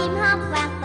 chim hót vang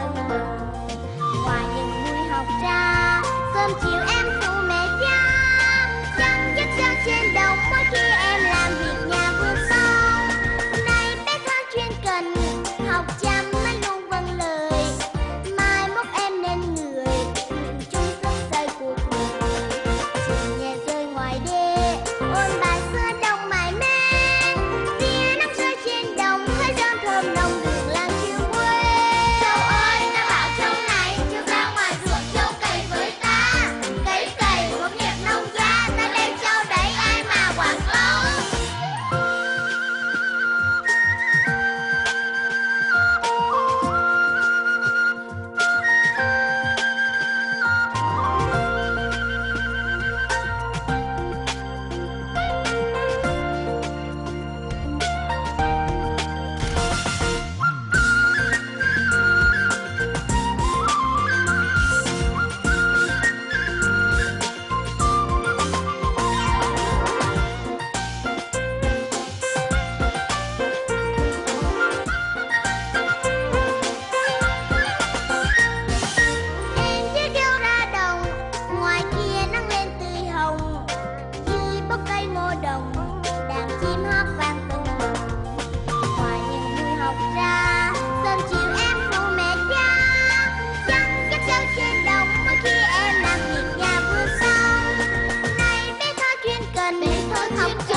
lên biển thôi không